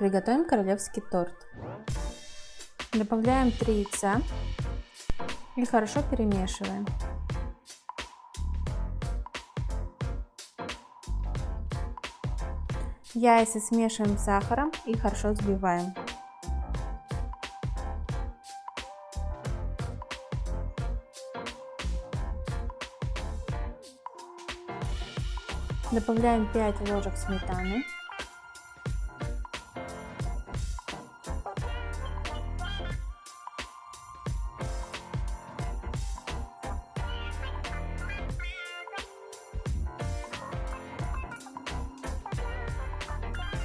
Приготовим королевский торт. Добавляем 3 яйца и хорошо перемешиваем. Яйца смешиваем с сахаром и хорошо взбиваем. Добавляем 5 ложек сметаны.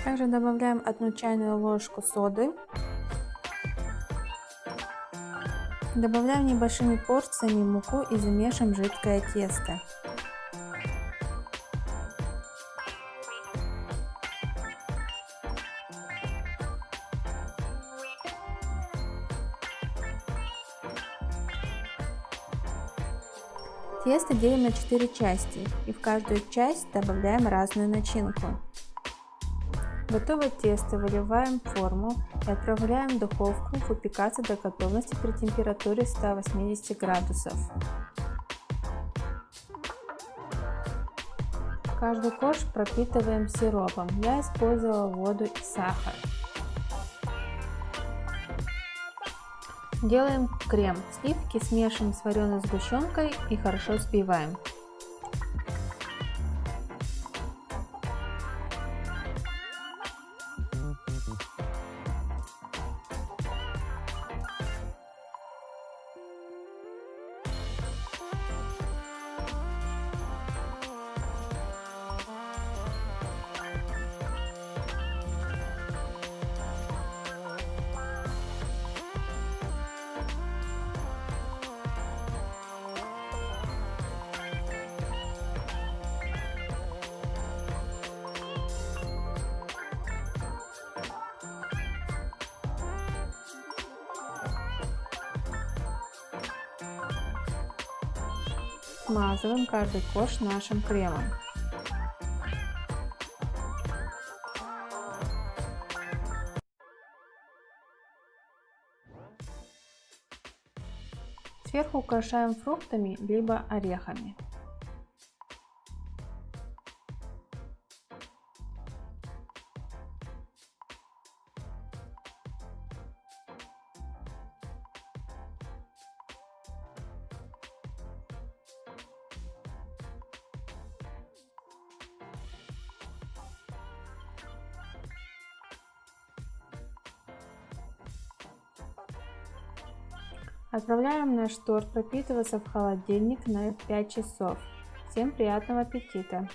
Также добавляем одну чайную ложку соды. Добавляем небольшими порциями муку и замешиваем жидкое тесто. Тесто делим на 4 части и в каждую часть добавляем разную начинку. Готовое тесто выливаем в форму и отправляем в духовку выпекаться до готовности при температуре 180 градусов. Каждый корж пропитываем сиропом. Я использовала воду и сахар. Делаем крем. Сливки смешиваем с вареной сгущенкой и хорошо взбиваем. Смазываем каждый корж нашим кремом. Сверху украшаем фруктами либо орехами. Отправляем наш торт пропитываться в холодильник на 5 часов. Всем приятного аппетита!